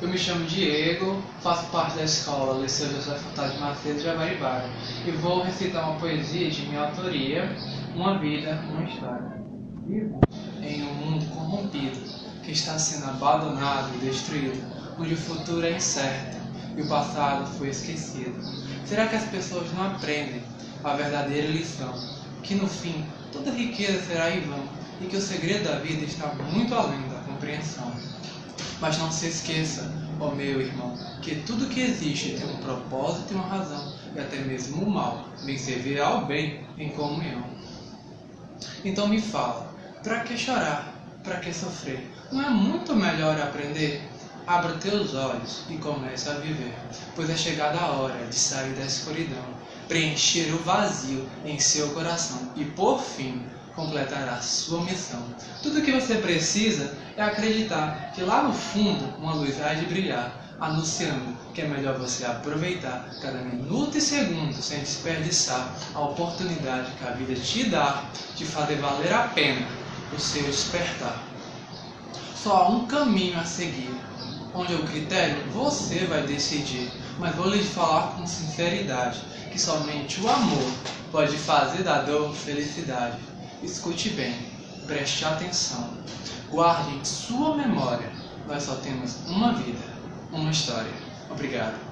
Eu me chamo Diego, faço parte da escola Liceu José Furtado de Macedo de Jaguaribaga e vou recitar uma poesia de minha autoria, Uma Vida, Uma História. Vivo em um mundo corrompido, que está sendo abandonado e destruído, onde o futuro é incerto e o passado foi esquecido. Será que as pessoas não aprendem a verdadeira lição? Que no fim toda riqueza será em vão e que o segredo da vida está muito além da compreensão. Mas não se esqueça, ó meu irmão, que tudo que existe tem um propósito e uma razão, e até mesmo o mal vem servir ao bem em comunhão. Então me fala, para que chorar? Para que sofrer? Não é muito melhor aprender? Abra teus olhos e comece a viver, pois é chegada a hora de sair da escuridão, preencher o vazio em seu coração e, por fim, completará sua missão. Tudo o que você precisa é acreditar que lá no fundo uma luz há de brilhar, anunciando que é melhor você aproveitar cada minuto e segundo sem desperdiçar a oportunidade que a vida te dá de fazer valer a pena o seu despertar. Só há um caminho a seguir, onde o critério você vai decidir, mas vou lhe falar com sinceridade que somente o amor pode fazer da dor felicidade. Escute bem, preste atenção, guarde em sua memória. Nós só temos uma vida, uma história. Obrigado.